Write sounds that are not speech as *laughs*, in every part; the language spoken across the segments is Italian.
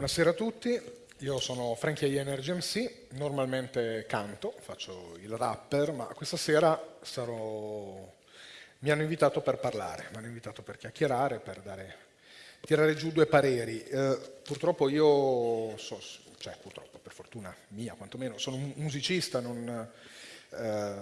Buonasera a tutti, io sono Frankie Energy MC, normalmente canto, faccio il rapper, ma questa sera sarò... mi hanno invitato per parlare, mi hanno invitato per chiacchierare, per dare... tirare giù due pareri. Eh, purtroppo io, so, cioè purtroppo, per fortuna mia quantomeno, sono un musicista, non, eh,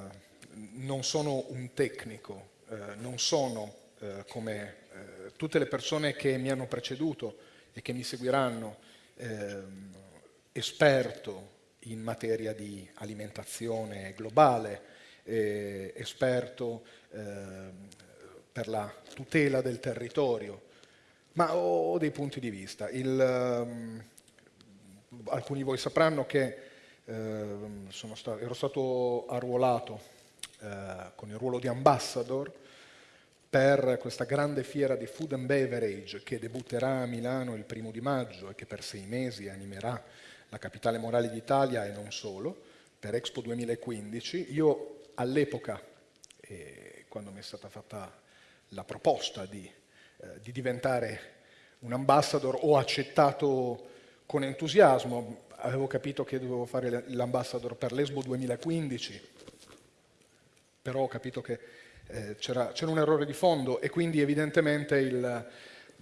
non sono un tecnico, eh, non sono eh, come eh, tutte le persone che mi hanno preceduto e che mi seguiranno ehm, esperto in materia di alimentazione globale, eh, esperto eh, per la tutela del territorio, ma ho dei punti di vista. Il, um, alcuni di voi sapranno che eh, stato, ero stato arruolato eh, con il ruolo di ambassador per questa grande fiera di food and beverage che debutterà a Milano il primo di maggio e che per sei mesi animerà la capitale morale d'Italia e non solo, per Expo 2015. Io all'epoca, eh, quando mi è stata fatta la proposta di, eh, di diventare un ambassador, ho accettato con entusiasmo, avevo capito che dovevo fare l'ambassador per l'Expo 2015, però ho capito che eh, c'era, un errore di fondo e quindi evidentemente il,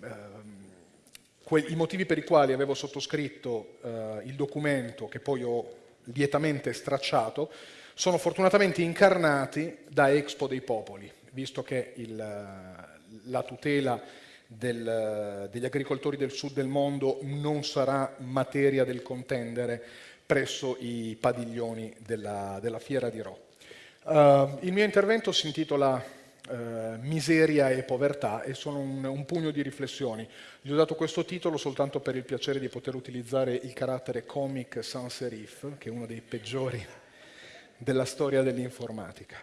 eh, i motivi per i quali avevo sottoscritto eh, il documento che poi ho lietamente stracciato sono fortunatamente incarnati da Expo dei Popoli, visto che il, la tutela del, degli agricoltori del sud del mondo non sarà materia del contendere presso i padiglioni della, della fiera di Rho. Uh, il mio intervento si intitola uh, Miseria e povertà e sono un, un, pugno di riflessioni. Gli ho dato questo titolo soltanto per il piacere di poter utilizzare il carattere comic sans serif, che è uno dei peggiori della storia dell'informatica.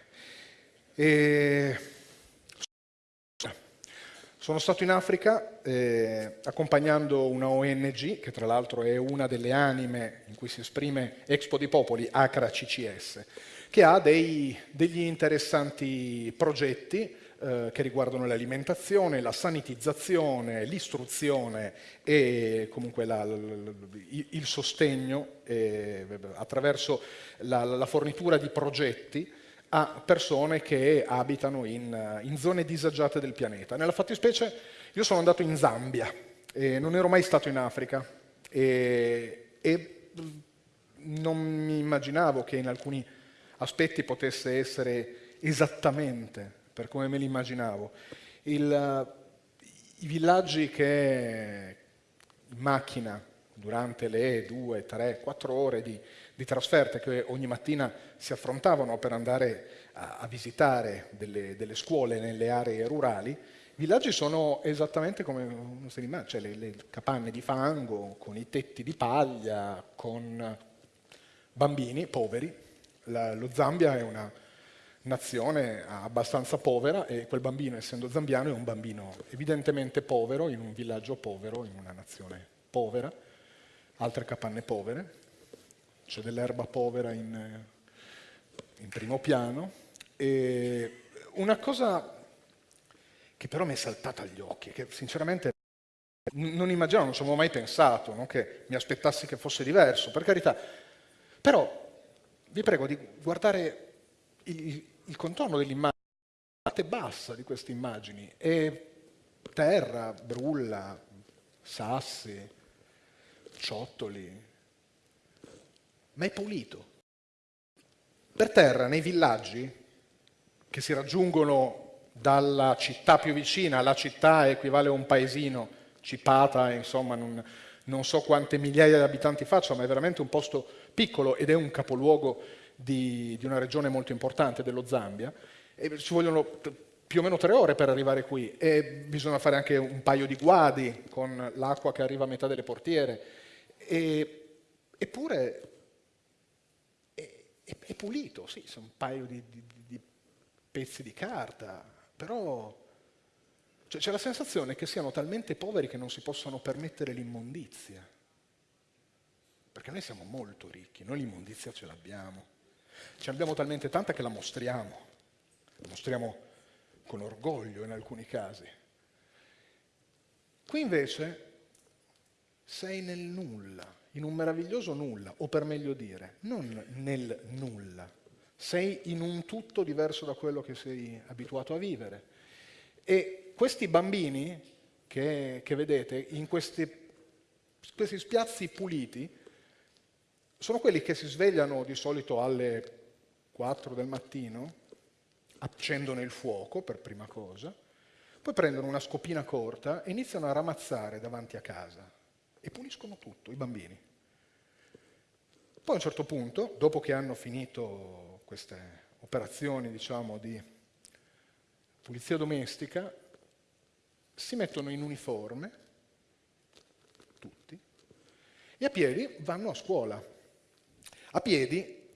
Sono stato in Africa eh, accompagnando una ONG, che tra l'altro è una delle anime in cui si esprime Expo di Popoli, ACRA CCS, che ha dei, degli interessanti progetti eh, che riguardano l'alimentazione, la sanitizzazione, l'istruzione e comunque la, il sostegno eh, attraverso la, la, fornitura di progetti a persone che abitano in, in zone disagiate del pianeta. Nella fattispecie io sono andato in Zambia, e non ero mai stato in Africa e, e non mi immaginavo che in alcuni aspetti potesse essere esattamente per come me l'immaginavo. I villaggi che in macchina durante le due, tre, quattro ore di, di, trasferte che ogni mattina si affrontavano per andare a, a visitare delle, delle, scuole nelle aree rurali, i villaggi sono esattamente come uno si cioè le, le capanne di fango, con i tetti di paglia, con bambini poveri, la, lo Zambia è una nazione abbastanza povera e quel bambino, essendo zambiano, è un bambino evidentemente povero, in un villaggio povero, in una nazione povera, altre capanne povere, c'è dell'erba povera in, in primo piano. E una cosa che però mi è saltata agli occhi, che sinceramente non immaginavo, non ci avevo mai pensato, no? che mi aspettassi che fosse diverso, per carità, però vi prego di guardare il, il contorno dell'immagine, la parte bassa di queste immagini, è terra, brulla, sassi, ciottoli, ma è pulito. Per terra, nei villaggi, che si raggiungono dalla città più vicina, la città equivale a un paesino, Cipata, insomma, non, non so quante migliaia di abitanti faccia, ma è veramente un posto piccolo ed è un capoluogo di, di una regione molto importante dello Zambia, e ci vogliono più o meno tre ore per arrivare qui e bisogna fare anche un paio di guadi con l'acqua che arriva a metà delle portiere. E, eppure è, è, è, pulito, sì, sono un paio di, di, di pezzi di carta, però cioè, c'è la sensazione che siano talmente poveri che non si possano permettere l'immondizia. Perché noi siamo molto ricchi, noi l'immondizia ce l'abbiamo. Ce l'abbiamo talmente tanta che la mostriamo. La mostriamo con orgoglio in alcuni casi. Qui invece sei nel nulla, in un meraviglioso nulla, o per meglio dire, non nel nulla. Sei in un tutto diverso da quello che sei abituato a vivere. E questi bambini che, che vedete in questi, questi spiazzi puliti sono quelli che si svegliano di solito alle 4 del mattino, accendono il fuoco per prima cosa, poi prendono una scopina corta e iniziano a ramazzare davanti a casa e puliscono tutto, i bambini. Poi a un certo punto, dopo che hanno finito queste operazioni, diciamo, di pulizia domestica, si mettono in uniforme, tutti, e a piedi vanno a scuola. A piedi,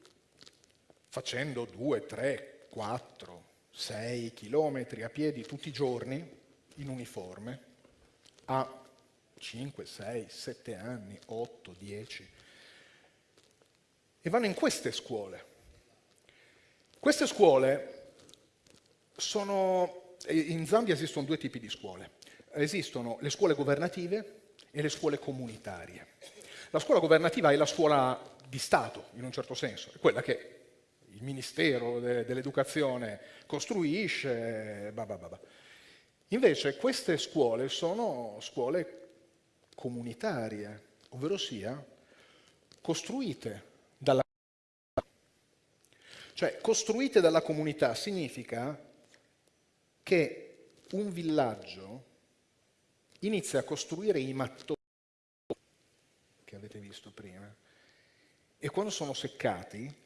facendo due, tre, quattro, 6 chilometri a piedi tutti i giorni in uniforme a 5, 6, 7 anni, 8, 10 e vanno in queste scuole. Queste scuole sono, in Zambia esistono due tipi di scuole, esistono le scuole governative e le scuole comunitarie. La scuola governativa è la scuola di Stato, in un certo senso, è quella che il Ministero de dell'Educazione costruisce, bah bah bah. Invece queste scuole sono scuole comunitarie, ovvero sia costruite dalla cioè costruite dalla comunità significa che un villaggio inizia a costruire i mattoni visto prima e quando sono seccati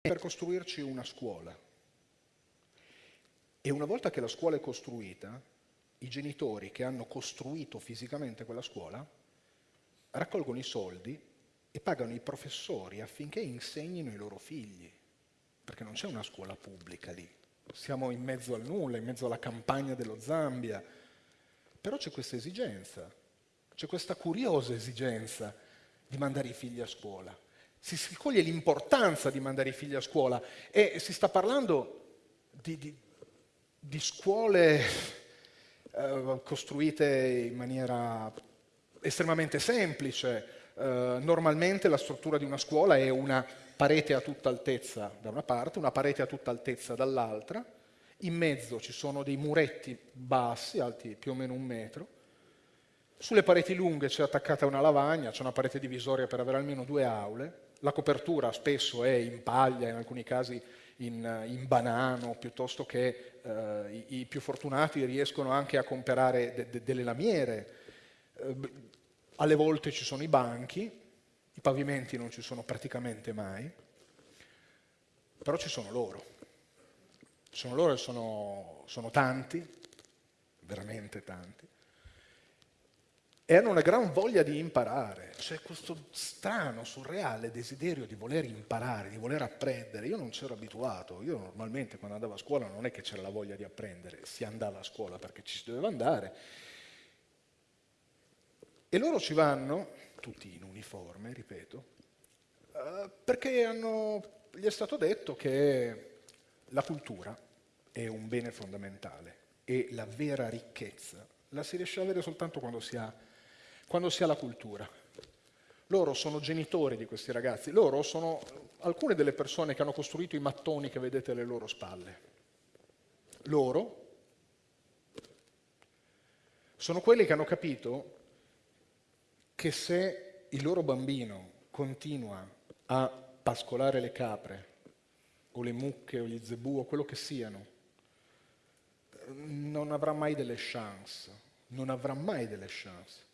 per costruirci una scuola. E una volta che la scuola è costruita, i genitori che hanno costruito fisicamente quella scuola raccolgono i soldi e pagano i professori affinché insegnino i loro figli, perché non c'è una scuola pubblica lì. Siamo in mezzo al nulla, in mezzo alla campagna dello Zambia, però c'è questa esigenza, c'è questa curiosa esigenza di mandare i figli a scuola si, si coglie l'importanza di mandare i figli a scuola e si sta parlando di, di, di scuole eh, costruite in maniera estremamente semplice. Eh, normalmente la struttura di una scuola è una parete a tutta altezza da una parte, una parete a tutta altezza dall'altra, in mezzo ci sono dei muretti bassi, alti più o meno un metro, sulle pareti lunghe c'è attaccata una lavagna, c'è una parete divisoria per avere almeno due aule, la copertura spesso è in paglia, in alcuni casi in, in banano, piuttosto che eh, i, i, più fortunati riescono anche a comprare de, de, delle lamiere. Eh, alle volte ci sono i banchi, i pavimenti non ci sono praticamente mai, però ci sono loro. Ci sono loro e sono, sono tanti, veramente tanti e hanno una gran voglia di imparare. C'è questo strano, surreale desiderio di voler imparare, di voler apprendere. Io non c'ero abituato, io normalmente quando andavo a scuola non è che c'era la voglia di apprendere, si andava a scuola perché ci si doveva andare. E loro ci vanno, tutti in uniforme, ripeto, eh, perché hanno, gli è stato detto che la cultura è un bene fondamentale e la vera ricchezza la si riesce ad avere soltanto quando si ha quando si ha la cultura. Loro sono genitori di questi ragazzi, loro sono alcune delle persone che hanno costruito i mattoni che vedete alle loro spalle. Loro sono quelli che hanno capito che se il loro bambino continua a pascolare le capre o le mucche o gli zebù o quello che siano, non avrà mai delle chance, non avrà mai delle chance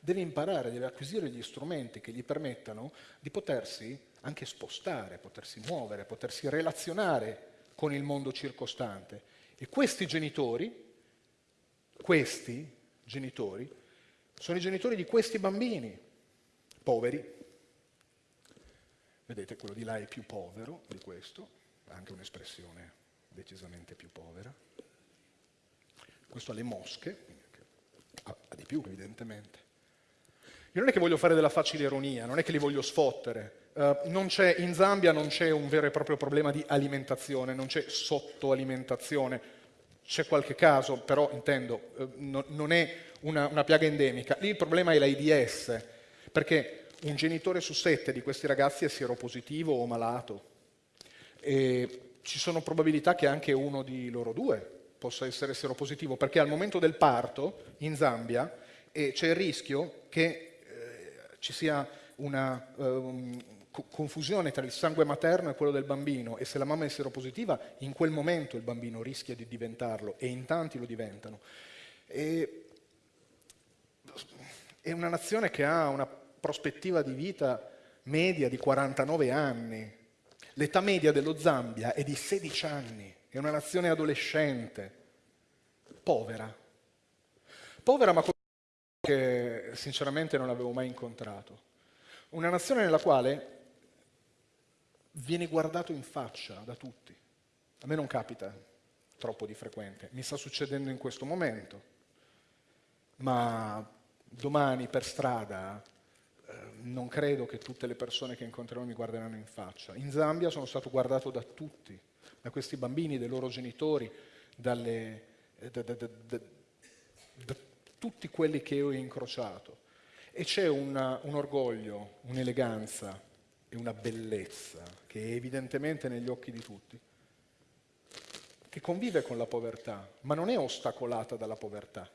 deve imparare, deve acquisire gli strumenti che gli permettano di potersi anche spostare, potersi muovere, potersi relazionare con il mondo circostante. E questi genitori, questi genitori, sono i genitori di questi bambini, poveri. Vedete, quello di là è più povero di questo, anche un'espressione decisamente più povera. Questo ha le mosche, ha di più evidentemente. Io non è che voglio fare della facile ironia, non è che li voglio sfottere. Uh, in Zambia non c'è un vero e proprio problema di alimentazione, non c'è sottoalimentazione. c'è qualche caso, però intendo, eh, no, non è una, una piaga endemica. Lì il problema è l'AIDS, perché un genitore su sette di questi ragazzi è sieropositivo o malato. E ci sono probabilità che anche uno di loro due possa essere seropositivo, perché al momento del parto in Zambia eh, c'è il rischio che ci sia una um, confusione tra il sangue materno e quello del bambino e se la mamma è seropositiva, in quel momento il bambino rischia di diventarlo e in tanti lo diventano. E è una nazione che ha una prospettiva di vita media di 49 anni. L'età media dello Zambia è di 16 anni è una nazione adolescente, povera. Povera ma che sinceramente non avevo mai incontrato. Una nazione nella quale viene guardato in faccia da tutti. A me non capita troppo di frequente, mi sta succedendo in questo momento, ma domani per strada eh, non credo che tutte le persone che incontrerò mi guarderanno in faccia. In Zambia sono stato guardato da tutti, da questi bambini, dai loro genitori, dalle, da, da, da, da, tutti quelli che ho incrociato. E c'è un orgoglio, un'eleganza e una bellezza che è evidentemente negli occhi di tutti, che convive con la povertà, ma non è ostacolata dalla povertà.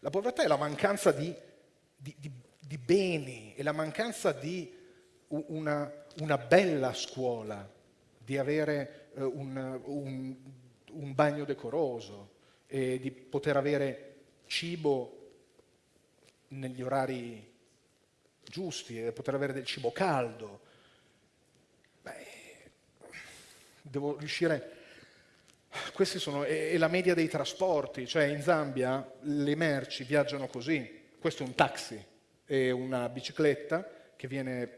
La povertà è la mancanza di, di, di, di beni, è la mancanza di una, una bella scuola, di avere eh, un, un, un, bagno decoroso di poter avere cibo negli orari giusti e poter avere del cibo caldo. Beh, devo riuscire... Questi sono... è la media dei trasporti, cioè in Zambia le merci viaggiano così. Questo è un taxi, è una bicicletta che viene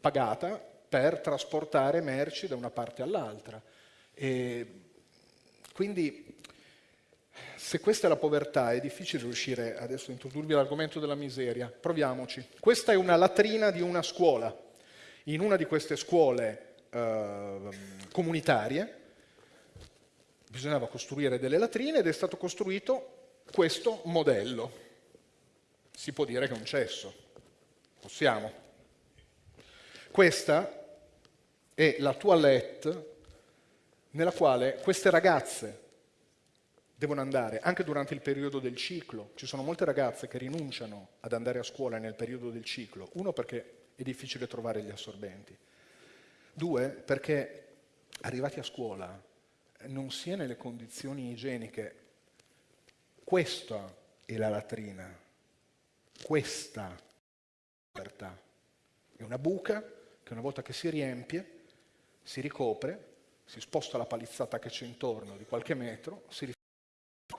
pagata per trasportare merci da una parte all'altra. Quindi se questa è la povertà è difficile riuscire adesso a introdurvi l'argomento della miseria. Proviamoci. Questa è una latrina di una scuola. In una di queste scuole eh, comunitarie bisognava costruire delle latrine ed è stato costruito questo modello. Si può dire che è un cesso. Possiamo. Questa è la toilette nella quale queste ragazze devono andare anche durante il periodo del ciclo. Ci sono molte ragazze che rinunciano ad andare a scuola nel periodo del ciclo. Uno perché è difficile trovare gli assorbenti. Due perché arrivati a scuola non si è nelle condizioni igieniche. Questa è la latrina. Questa è la libertà. È una buca che una volta che si riempie si ricopre, si sposta la palizzata che c'è intorno di qualche metro, si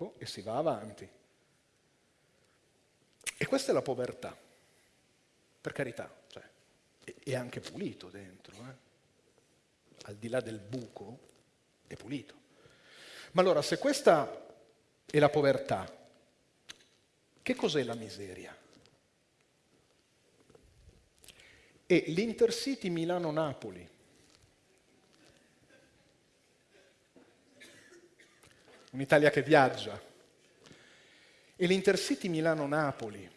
rifà e si va avanti. E questa è la povertà, per carità, cioè, è anche pulito dentro, eh? al di là del buco è pulito. Ma allora, se questa è la povertà, che cos'è la miseria? È l'Intercity Milano-Napoli, un'Italia che viaggia. E l'Intercity Milano-Napoli,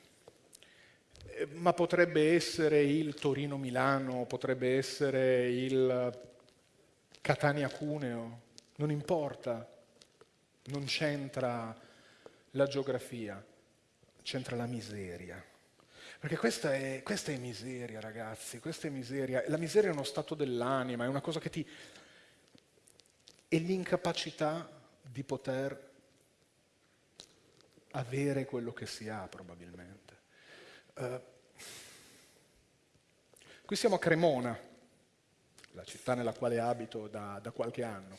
eh, ma potrebbe essere il Torino-Milano, potrebbe essere il Catania-Cuneo, non importa, non c'entra la geografia, c'entra la miseria. Perché questa è, questa è, miseria, ragazzi, questa è miseria. La miseria è uno stato dell'anima, è una cosa che ti... è l'incapacità di poter avere quello che si ha probabilmente. Uh, qui siamo a Cremona, la città nella quale abito da, da qualche anno.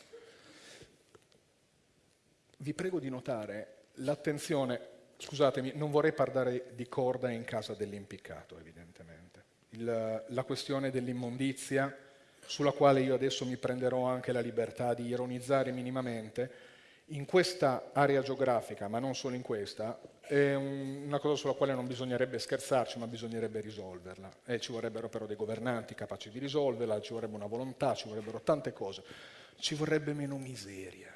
Vi prego di notare l'attenzione, scusatemi, non vorrei parlare di corda in casa dell'impiccato, evidentemente. Il, la questione dell'immondizia, sulla quale io adesso mi prenderò anche la libertà di ironizzare minimamente, in questa area geografica, ma non solo in questa, è una cosa sulla quale non bisognerebbe scherzarci, ma bisognerebbe risolverla. E ci vorrebbero però dei governanti capaci di risolverla, ci vorrebbe una volontà, ci vorrebbero tante cose. Ci vorrebbe meno miseria,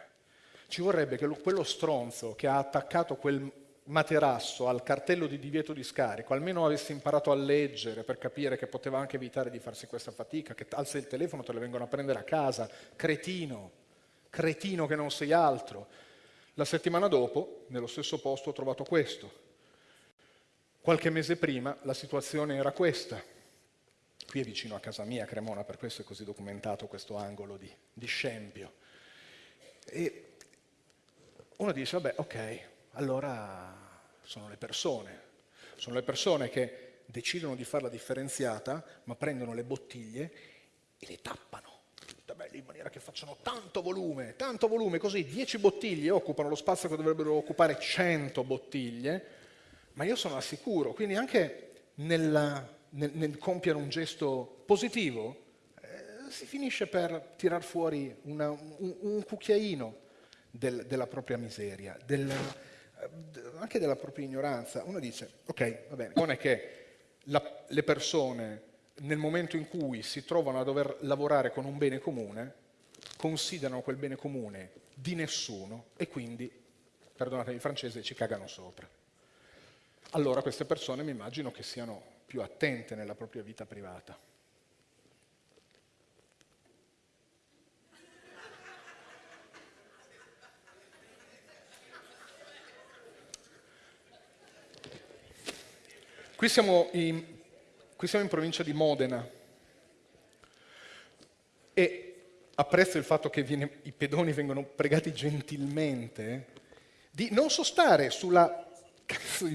ci vorrebbe che quello stronzo che ha attaccato quel materasso al cartello di divieto di scarico almeno avesse imparato a leggere per capire che poteva anche evitare di farsi questa fatica, che alza il telefono, te le vengono a prendere a casa, cretino, cretino che non sei altro. La settimana dopo, nello stesso posto, ho trovato questo. Qualche mese prima la situazione era questa. Qui è vicino a casa mia, Cremona, per questo è così documentato questo angolo di, di scempio. E uno dice, vabbè, ok, allora sono le persone. Sono le persone che decidono di farla differenziata, ma prendono le bottiglie e le tappano in maniera che facciano tanto volume, tanto volume, così 10 bottiglie occupano lo spazio che dovrebbero occupare 100 bottiglie, ma io sono al sicuro, quindi anche nel, nel, nel compiere un gesto positivo eh, si finisce per tirar fuori una, un, un, cucchiaino del, della propria miseria, del, anche della propria ignoranza. Uno dice, ok, va bene, non è che la, le persone nel momento in cui si trovano a dover lavorare con un bene comune, considerano quel bene comune di nessuno e quindi, perdonatemi il francese, ci cagano sopra. Allora queste persone mi immagino che siano più attente nella propria vita privata. Qui siamo in, qui siamo in provincia di Modena e apprezzo il fatto che viene, i pedoni vengono pregati gentilmente di non sostare sulla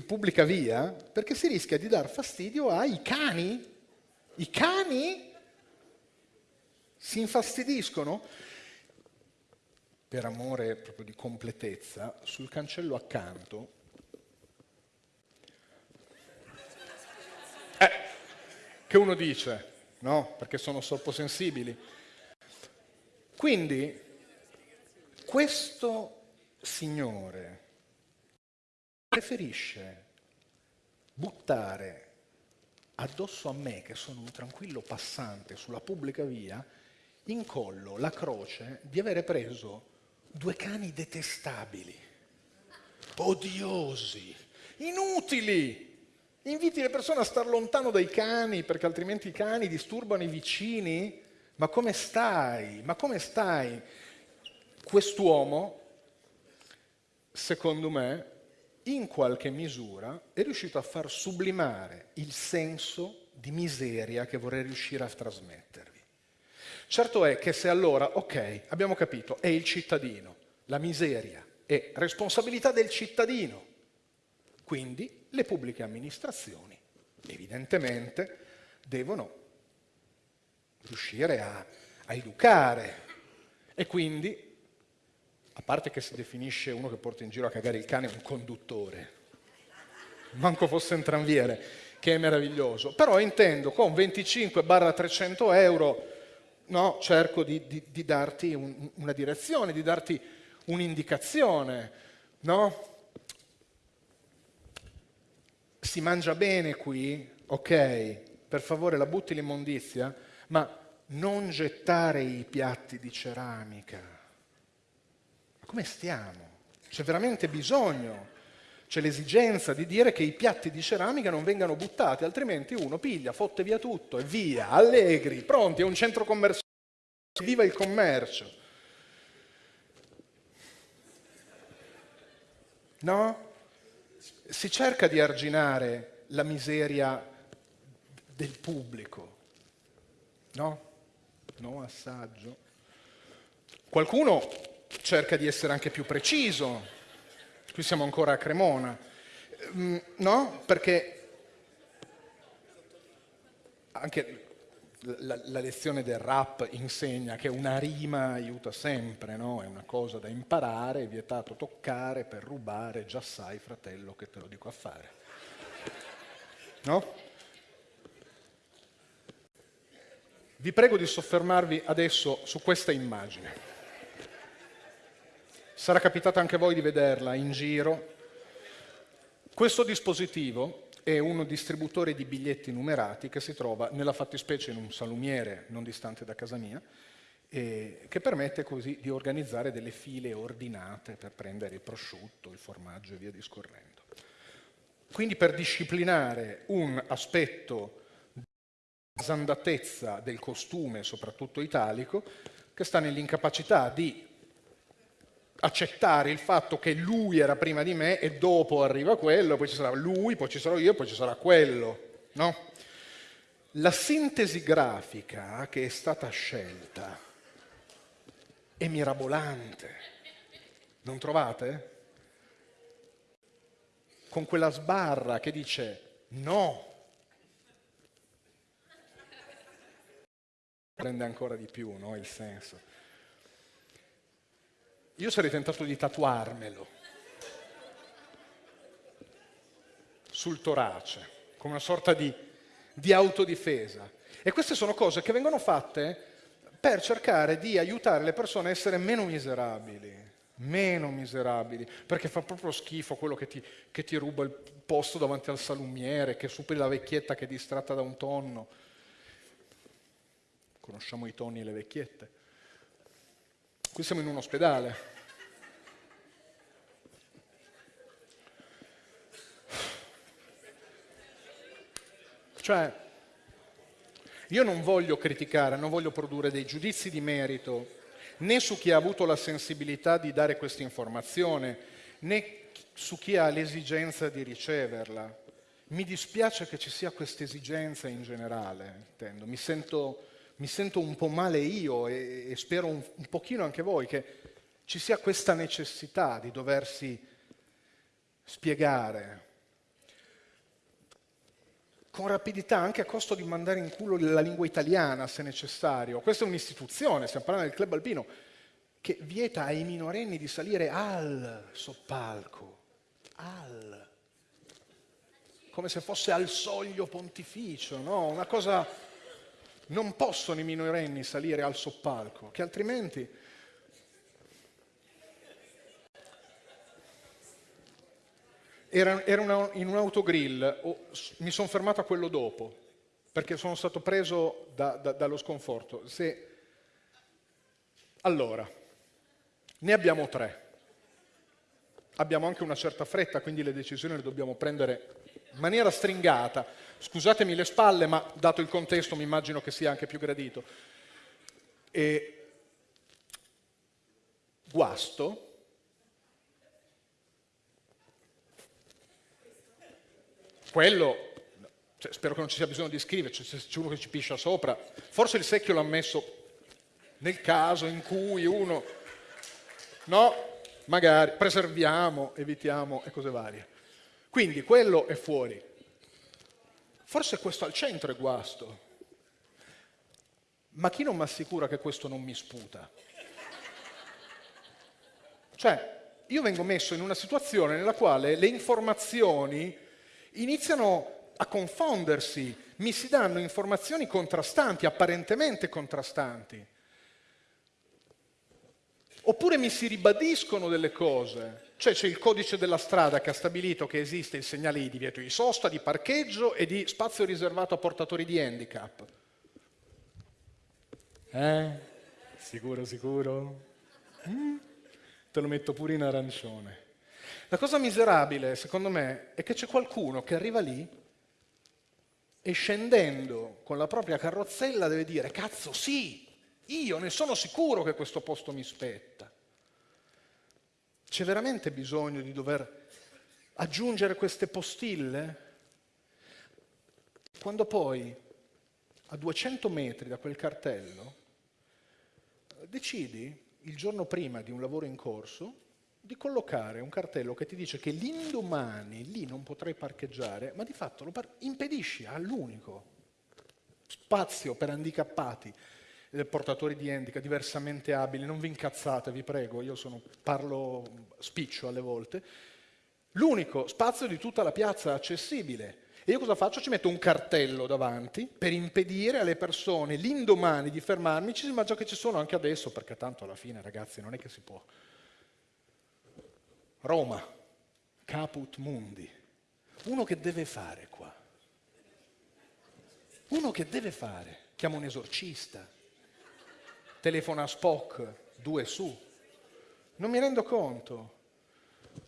pubblica via perché si rischia di dar fastidio ai cani. I cani si infastidiscono per amore proprio di completezza sul cancello accanto che uno dice, no? Perché sono sensibili. Quindi, questo signore preferisce buttare addosso a me, che sono un tranquillo passante sulla pubblica via, in collo la croce di avere preso due cani detestabili, odiosi, inutili, Inviti le persone a star lontano dai cani perché altrimenti i cani disturbano i vicini. Ma come stai? Ma come stai? Quest'uomo, secondo me, in qualche misura è riuscito a far sublimare il senso di miseria che vorrei riuscire a trasmettervi. Certo è che se allora, ok, abbiamo capito, è il cittadino, la miseria è responsabilità del cittadino, quindi le pubbliche amministrazioni evidentemente devono riuscire a, a educare e quindi, a parte che si definisce uno che porta in giro a cagare il cane un conduttore, manco fosse un tranviere, che è meraviglioso, però intendo con 25-300 euro no, cerco di, di, di darti un, una direzione, di darti un'indicazione, no? Si mangia bene qui, ok, per favore la butti l'immondizia, ma non gettare i piatti di ceramica. Ma come stiamo? C'è veramente bisogno, c'è l'esigenza di dire che i piatti di ceramica non vengano buttati, altrimenti uno piglia, fotte via tutto e via, allegri, pronti, è un centro commerciale, viva il commercio. No? Si cerca di arginare la miseria del pubblico, no? No assaggio. Qualcuno cerca di essere anche più preciso, qui siamo ancora a Cremona, mm, no? Perché anche la, la, lezione del rap insegna che una rima aiuta sempre, no? è una cosa da imparare, è vietato toccare per rubare, già sai fratello che te lo dico a fare. No? Vi prego di soffermarvi adesso su questa immagine. Sarà capitato anche a voi di vederla in giro. Questo dispositivo è un distributore di biglietti numerati che si trova nella fattispecie in un salumiere non distante da casa mia e che permette così di organizzare delle file ordinate per prendere il prosciutto, il formaggio e via discorrendo. Quindi per disciplinare un aspetto di sandatezza del costume, soprattutto italico, che sta nell'incapacità di accettare il fatto che lui era prima di me e dopo arriva quello, poi ci sarà lui, poi ci sarò io, poi ci sarà quello. No? La sintesi grafica che è stata scelta è mirabolante, non trovate? Con quella sbarra che dice no. Prende ancora di più no, il senso. Io sarei tentato di tatuarmelo sul torace, come una sorta di, di autodifesa. E queste sono cose che vengono fatte per cercare di aiutare le persone a essere meno miserabili, meno miserabili, perché fa proprio schifo quello che ti, che ti ruba il posto davanti al salumiere, che superi la vecchietta che è distratta da un tonno. Conosciamo i tonni e le vecchiette. Qui siamo in un ospedale. Cioè, io non voglio criticare, non voglio produrre dei giudizi di merito né su chi ha avuto la sensibilità di dare questa informazione, né su chi ha l'esigenza di riceverla. Mi dispiace che ci sia questa esigenza in generale, intendo. Mi sento mi sento un po' male io e, e spero un, un pochino anche voi che ci sia questa necessità di doversi spiegare con rapidità, anche a costo di mandare in culo la lingua italiana se necessario. Questa è un'istituzione, stiamo parlando del club alpino, che vieta ai minorenni di salire al soppalco, al, come se fosse al soglio pontificio, no? Una cosa non possono i minorenni salire al soppalco, che altrimenti era, era una, in un autogrill, oh, mi sono fermato a quello dopo, perché sono stato preso da, da, dallo sconforto. Se... Allora, ne abbiamo tre. Abbiamo anche una certa fretta, quindi le decisioni le dobbiamo prendere in maniera stringata. Scusatemi le spalle, ma dato il contesto mi immagino che sia anche più gradito. E guasto, quello, cioè, spero che non ci sia bisogno di scriverci, se c'è uno che ci piscia sopra, forse il secchio l'ha messo nel caso in cui uno, no, magari preserviamo, evitiamo e cose varie. Quindi quello è fuori. Forse questo al centro è guasto. Ma chi non mi assicura che questo non mi sputa? Cioè, io vengo messo in una situazione nella quale le informazioni iniziano a confondersi, mi si danno informazioni contrastanti, apparentemente contrastanti. Oppure mi si ribadiscono delle cose. Cioè c'è il codice della strada che ha stabilito che esiste il segnale di divieto di sosta, di parcheggio e di spazio riservato a portatori di handicap. Eh? Sicuro, sicuro? Mm? Te lo metto pure in arancione. La cosa miserabile, secondo me, è che c'è qualcuno che arriva lì e scendendo con la propria carrozzella deve dire, cazzo sì, io ne sono sicuro che questo posto mi spetta. C'è veramente bisogno di dover aggiungere queste postille? Quando poi a 200 metri da quel cartello decidi il giorno prima di un lavoro in corso di collocare un cartello che ti dice che l'indomani lì non potrai parcheggiare, ma di fatto lo impedisci all'unico spazio per handicappati portatori di handicap, diversamente abili, non vi incazzate, vi prego, io sono, parlo spiccio alle volte, l'unico spazio di tutta la piazza accessibile. E io cosa faccio? Ci metto un cartello davanti per impedire alle persone l'indomani di fermarmi, ma già che ci sono anche adesso, perché tanto alla fine, ragazzi, non è che si può. Roma, caput mundi. Uno che deve fare qua? Uno che deve fare? Chiama un esorcista, telefona a Spock, due su. Non mi rendo conto.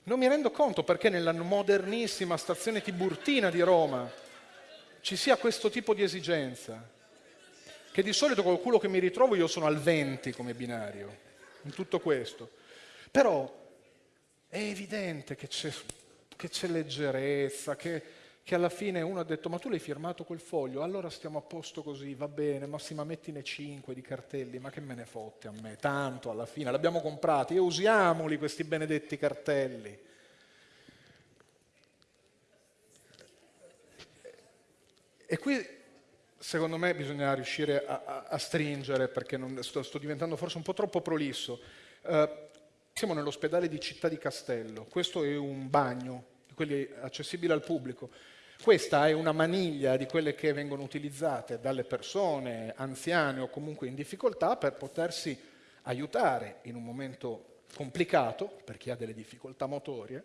Non mi rendo conto perché nella modernissima stazione Tiburtina di Roma ci sia questo tipo di esigenza. Che di solito col culo che mi ritrovo io sono al 20 come binario, in tutto questo. Però è evidente che c'è, leggerezza, che, che alla fine uno ha detto ma tu l'hai firmato quel foglio, allora stiamo a posto così, va bene, ma sì, ma mettine 5 di cartelli, ma che me ne fotte a me, tanto alla fine, l'abbiamo comprati e usiamoli questi benedetti cartelli. E qui secondo me bisogna riuscire a, a, a stringere, perché non, sto, sto, diventando forse un po' troppo prolisso. Uh, siamo nell'ospedale di Città di Castello, questo è un bagno, quelli accessibili al pubblico. Questa è una maniglia di quelle che vengono utilizzate dalle persone anziane o comunque in difficoltà per potersi aiutare in un momento complicato, per chi ha delle difficoltà motorie,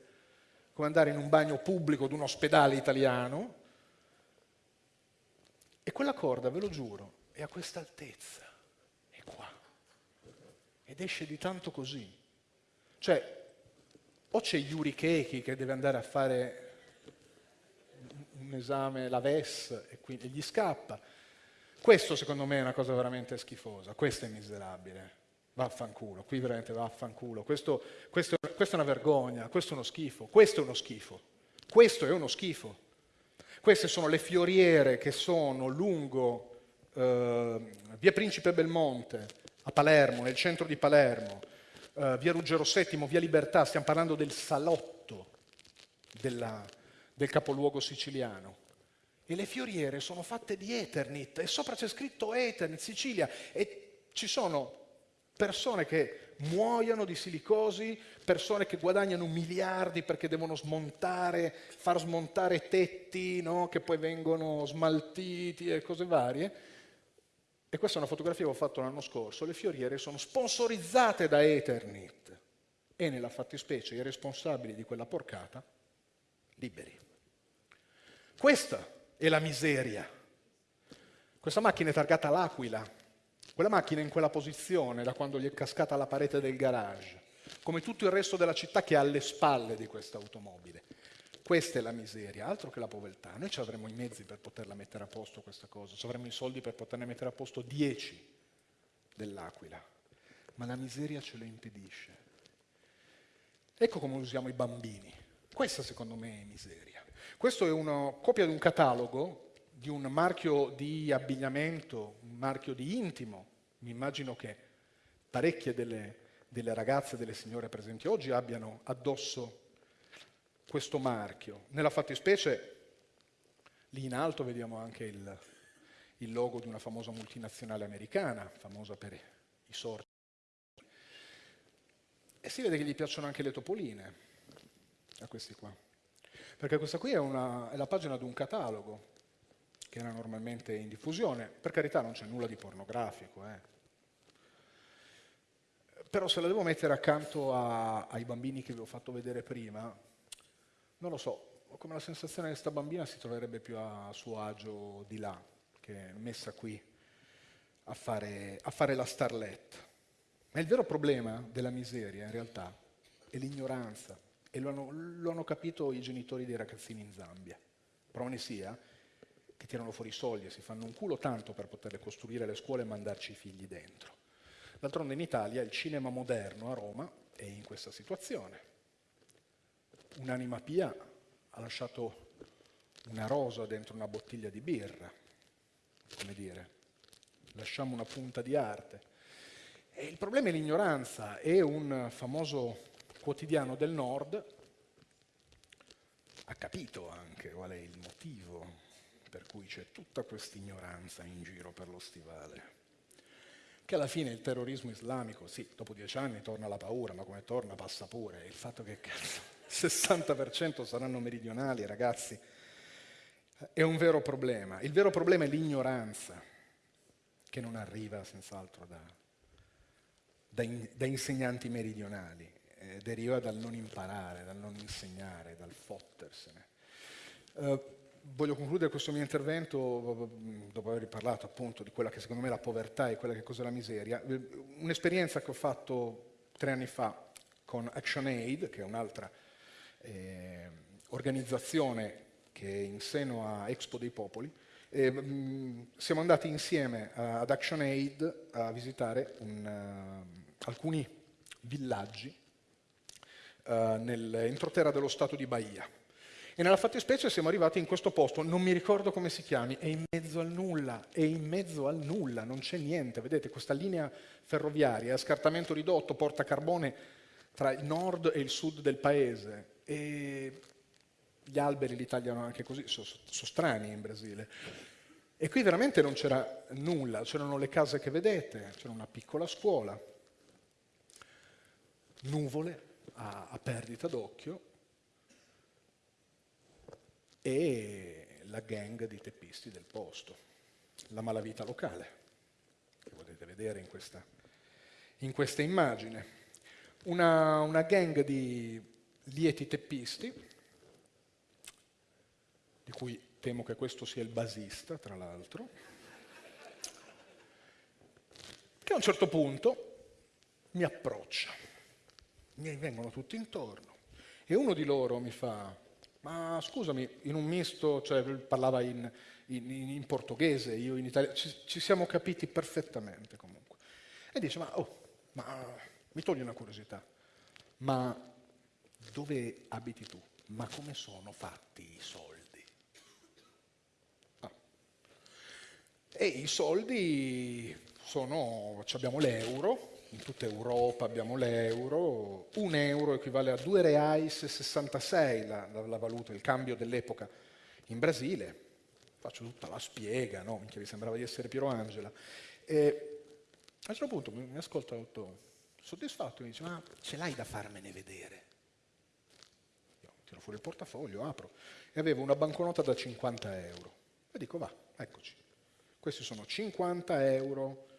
come andare in un bagno pubblico di un ospedale italiano, e quella corda, ve lo giuro, è a questa altezza, è qua. Ed esce di tanto così. Cioè, o c'è Yuri Keiki che deve andare a fare un esame, la VES, e, quindi, e gli scappa. Questo secondo me è una cosa veramente schifosa, questo è miserabile. Vaffanculo, qui veramente vaffanculo. Questo, questo, questa è una vergogna, questo è uno schifo, questo è uno schifo, questo è uno schifo. Queste sono le fioriere che sono lungo eh, via Principe Belmonte, a Palermo, nel centro di Palermo, eh, via Ruggero VII, via Libertà, stiamo parlando del salotto della, del capoluogo siciliano. E le fioriere sono fatte di Eternit e sopra c'è scritto Eternit, Sicilia, e ci sono persone che muoiono di silicosi, persone che guadagnano miliardi perché devono smontare, far smontare tetti no? che poi vengono smaltiti e cose varie. E questa è una fotografia che ho fatto l'anno scorso. Le fioriere sono sponsorizzate da Eternit e nella fattispecie i responsabili di quella porcata liberi. Questa è la miseria. Questa macchina è targata all'Aquila, quella macchina è in quella posizione da quando gli è cascata la parete del garage, come tutto il resto della città che è alle spalle di questa automobile. Questa è la miseria, altro che la povertà. Noi ci avremo i mezzi per poterla mettere a posto questa cosa, ci avremo i soldi per poterne mettere a posto 10 dell'Aquila, ma la miseria ce lo impedisce. Ecco come usiamo i bambini. Questa secondo me è miseria. Questo è una copia di un catalogo di un marchio di abbigliamento, un marchio di intimo. Mi immagino che parecchie delle, delle ragazze, delle signore presenti oggi abbiano addosso questo marchio. Nella fattispecie, lì in alto vediamo anche il, il logo di una famosa multinazionale americana, famosa per i sorti. E si vede che gli piacciono anche le topoline, a questi qua. Perché questa qui è, una, è la pagina di un catalogo che era normalmente in diffusione. Per carità non c'è nulla di pornografico, eh. però se la devo mettere accanto a, ai bambini che vi ho fatto vedere prima, non lo so, ho come la sensazione che questa bambina si troverebbe più a suo agio di là, che messa qui a fare, a fare la starlet. Ma il vero problema della miseria in realtà è l'ignoranza e lo hanno, lo hanno capito i genitori dei ragazzini in Zambia. Prova sia, che tirano fuori i soldi e si fanno un culo tanto per poterle costruire le scuole e mandarci i figli dentro. D'altronde in Italia il cinema moderno a Roma è in questa situazione. Un'anima pia ha lasciato una rosa dentro una bottiglia di birra, come dire, lasciamo una punta di arte. E il problema è l'ignoranza, è un famoso quotidiano del nord, ha capito anche qual è il motivo per cui c'è tutta questa ignoranza in giro per lo stivale. Che alla fine il terrorismo islamico, sì, dopo dieci anni torna la paura, ma come torna passa pure. Il fatto che il *laughs* 60% saranno meridionali, ragazzi, è un vero problema. Il vero problema è l'ignoranza, che non arriva senz'altro da, da, in, da, insegnanti meridionali, eh, deriva dal non imparare, dal non insegnare, dal fottersene. Uh, voglio concludere questo mio intervento dopo aver parlato appunto di quella che secondo me è la povertà e quella che cos'è la miseria. Un'esperienza che ho fatto tre anni fa con ActionAid, che è un'altra eh, organizzazione che è in seno a Expo dei Popoli, e, mh, siamo andati insieme ad ActionAid a visitare un, uh, alcuni villaggi uh, nell'entroterra dello stato di Bahia. E nella fattispecie siamo arrivati in questo posto, non mi ricordo come si chiami, è in mezzo al nulla, è in mezzo al nulla, non c'è niente. Vedete questa linea ferroviaria, scartamento ridotto, porta carbone tra il nord e il sud del paese. E gli alberi li tagliano anche così, sono, sono strani in Brasile. E qui veramente non c'era nulla, c'erano le case che vedete, c'era una piccola scuola, nuvole a, a perdita d'occhio e la gang di teppisti del posto, la malavita locale, che potete vedere in questa, in questa immagine. Una, una gang di lieti teppisti, di cui temo che questo sia il basista, tra l'altro, che a un certo punto mi approccia, mi vengono tutti intorno e uno di loro mi fa, ma scusami, in un misto, cioè parlava in, in, in portoghese, io in italiano, ci, ci, siamo capiti perfettamente comunque. E dice, ma, oh, ma mi togli una curiosità, ma dove abiti tu? Ma come sono fatti i soldi? E i soldi sono, abbiamo l'euro, in tutta Europa abbiamo l'euro, un euro equivale a 2 reais e 66 la, la, la valuta, il cambio dell'epoca in Brasile. Faccio tutta la spiega, no? Minchia, mi sembrava di essere Piero Angela. E a un certo punto mi, mi ascolta tutto soddisfatto e mi dice, ma ce l'hai da farmene vedere? Io tiro fuori il portafoglio, apro, e avevo una banconota da 50 euro. E dico, va, eccoci. Questi sono 50 euro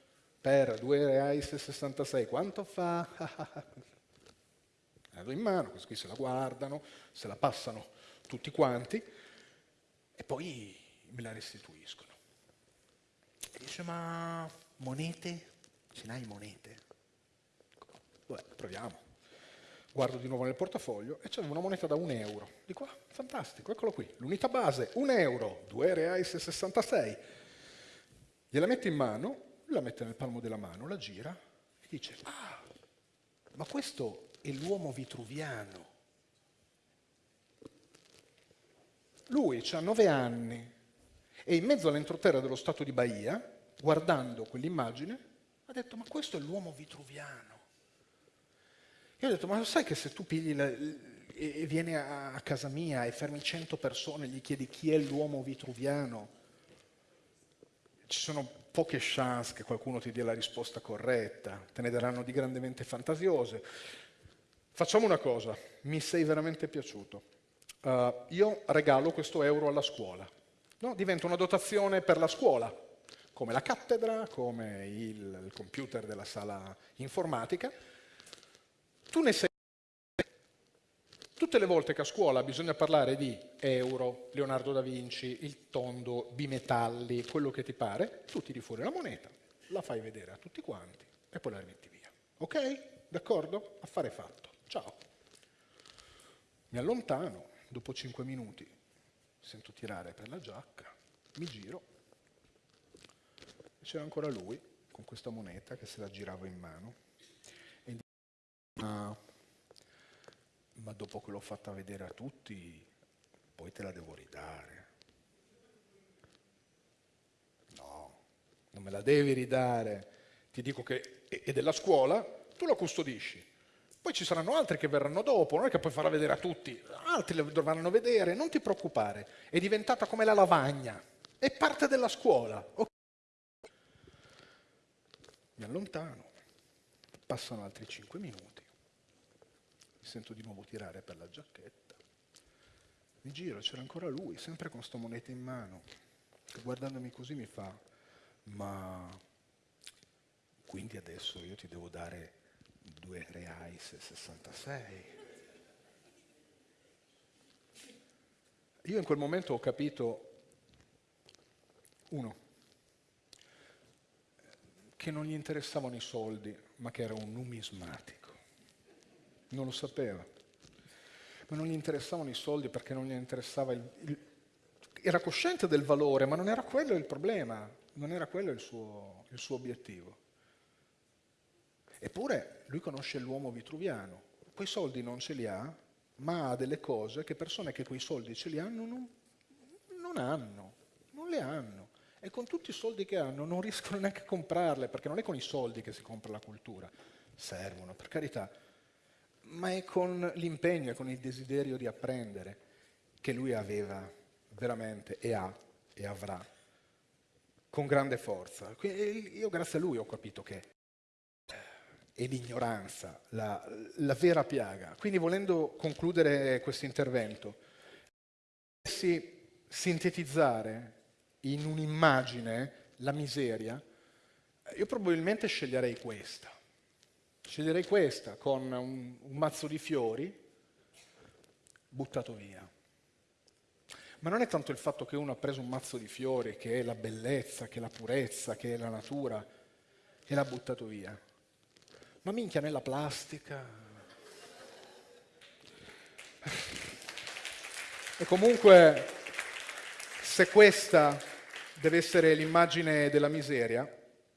per 2 reais e 66. Quanto fa? *laughs* la do in mano, questi qui se la guardano, se la passano tutti quanti e poi me la restituiscono. E dice, ma monete? Ce n'hai monete? Beh, proviamo. Guardo di nuovo nel portafoglio e c'è una moneta da un euro. Dico, ah, fantastico, eccolo qui. L'unità base, un euro, 2 reais e 66. Gliela mette in mano, la mette nel palmo della mano, la gira e dice, ah, ma questo è l'uomo vitruviano. Lui ha nove anni e in mezzo all'entroterra dello Stato di Bahia, guardando quell'immagine, ha detto, ma questo è l'uomo vitruviano. Io ho detto, ma lo sai che se tu pigli la, e vieni a casa mia e fermi cento persone e gli chiedi chi è l'uomo vitruviano, ci sono poche chance che qualcuno ti dia la risposta corretta, te ne daranno di grandemente fantasiose. Facciamo una cosa, mi sei veramente piaciuto. Uh, io regalo questo euro alla scuola. No? Diventa una dotazione per la scuola, come la cattedra, come il, il computer della sala informatica. Tu ne sei Tutte le volte che a scuola bisogna parlare di euro, Leonardo da Vinci, il tondo, bimetalli, quello che ti pare, tu tiri fuori la moneta, la fai vedere a tutti quanti e poi la rimetti via. Ok? D'accordo? Affare fatto. Ciao. Mi allontano, dopo cinque minuti sento tirare per la giacca, mi giro e c'era ancora lui con questa moneta che se la girava in mano e dice, ah, ma dopo che l'ho fatta vedere a tutti, poi te la devo ridare. No, non me la devi ridare. Ti dico che è della scuola, tu la custodisci. Poi ci saranno altri che verranno dopo, non è che puoi farla vedere a tutti, altri la dovranno vedere, non ti preoccupare, è diventata come la lavagna, è parte della scuola. Okay. Mi allontano, passano altri cinque minuti mi sento di nuovo tirare per la giacchetta. Mi giro, c'era ancora lui, sempre con sta moneta in mano, che guardandomi così mi fa, ma quindi adesso io ti devo dare due reais e 66. io in quel momento ho capito, uno, che non gli interessavano i soldi, ma che era un numismatico. Non lo sapeva. Ma non gli interessavano i soldi perché non gli interessava il, il era cosciente del valore, ma non era quello il problema, non era quello il suo, il suo obiettivo. Eppure lui conosce l'uomo vitruviano, quei soldi non ce li ha, ma ha delle cose che persone che quei soldi ce li hanno non, non hanno, non le hanno. E con tutti i soldi che hanno non riescono neanche a comprarle, perché non è con i soldi che si compra la cultura, servono, per carità, ma è con l'impegno e con il desiderio di apprendere che lui aveva veramente e ha e avrà con grande forza. Io grazie a lui ho capito che è l'ignoranza, la, la vera piaga. Quindi volendo concludere questo intervento, sintetizzare in un'immagine la miseria, io probabilmente sceglierei questa. Sceglierei questa con un, un mazzo di fiori buttato via. Ma non è tanto il fatto che uno ha preso un mazzo di fiori, che è la bellezza, che è la purezza, che è la natura, e l'ha buttato via. Ma minchia nella plastica. E comunque, se questa deve essere l'immagine della miseria,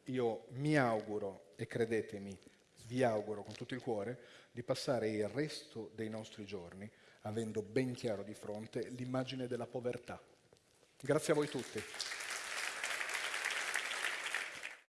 io mi auguro, e credetemi, vi auguro con tutto il cuore, di passare il resto dei nostri giorni avendo ben chiaro di fronte l'immagine della povertà. Grazie a voi tutti.